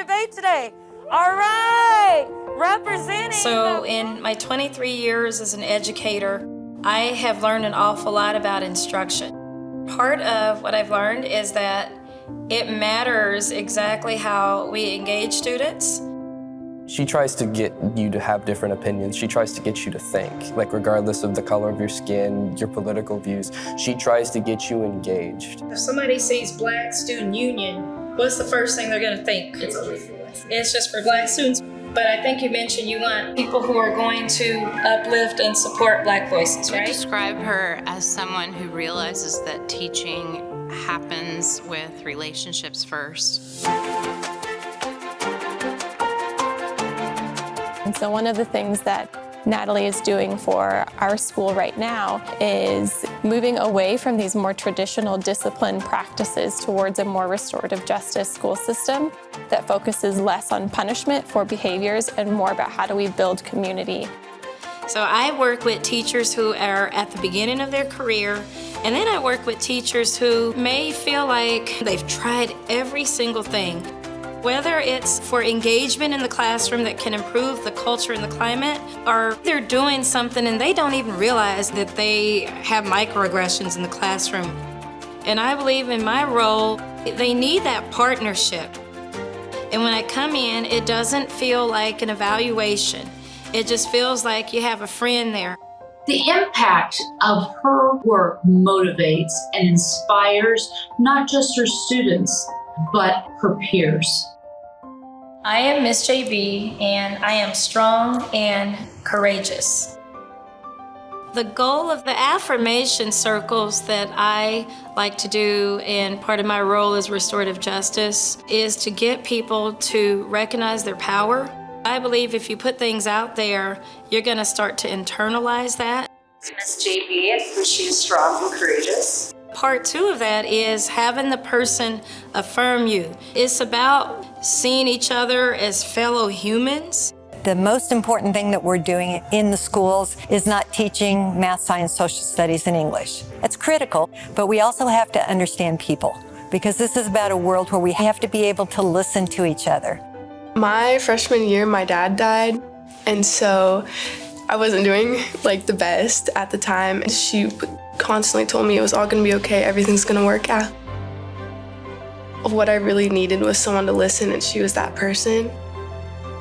debate today. All right, representing. So in my 23 years as an educator, I have learned an awful lot about instruction. Part of what I've learned is that it matters exactly how we engage students. She tries to get you to have different opinions. She tries to get you to think, like regardless of the color of your skin, your political views, she tries to get you engaged. If somebody sees Black Student Union, what's the first thing they're gonna think? It's It's just for Black students. But I think you mentioned you want people who are going to uplift and support Black voices, I right? describe her as someone who realizes that teaching happens with relationships first. And so one of the things that Natalie is doing for our school right now is moving away from these more traditional discipline practices towards a more restorative justice school system that focuses less on punishment for behaviors and more about how do we build community. So I work with teachers who are at the beginning of their career, and then I work with teachers who may feel like they've tried every single thing. Whether it's for engagement in the classroom that can improve the culture and the climate, or they're doing something and they don't even realize that they have microaggressions in the classroom. And I believe in my role, they need that partnership. And when I come in, it doesn't feel like an evaluation. It just feels like you have a friend there. The impact of her work motivates and inspires not just her students, but her peers. I am Miss JB and I am strong and courageous. The goal of the affirmation circles that I like to do and part of my role as restorative justice is to get people to recognize their power. I believe if you put things out there, you're gonna start to internalize that. Miss JB, and she is strong and courageous. Part two of that is having the person affirm you. It's about seeing each other as fellow humans. The most important thing that we're doing in the schools is not teaching math, science, social studies, and English. It's critical, but we also have to understand people because this is about a world where we have to be able to listen to each other. My freshman year, my dad died, and so I wasn't doing like the best at the time. And she constantly told me it was all gonna be okay, everything's gonna work out. What I really needed was someone to listen, and she was that person.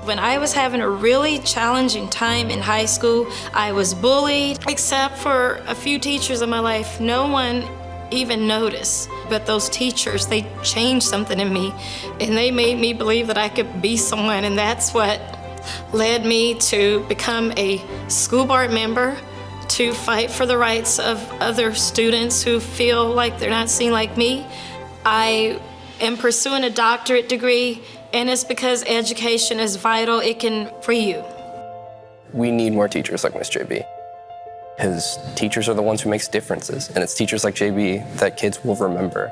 When I was having a really challenging time in high school, I was bullied, except for a few teachers in my life. No one even noticed. But those teachers, they changed something in me, and they made me believe that I could be someone, and that's what led me to become a school board member, to fight for the rights of other students who feel like they're not seen like me. I am pursuing a doctorate degree, and it's because education is vital. It can free you. We need more teachers like Miss JB. Because teachers are the ones who makes differences, and it's teachers like JB that kids will remember.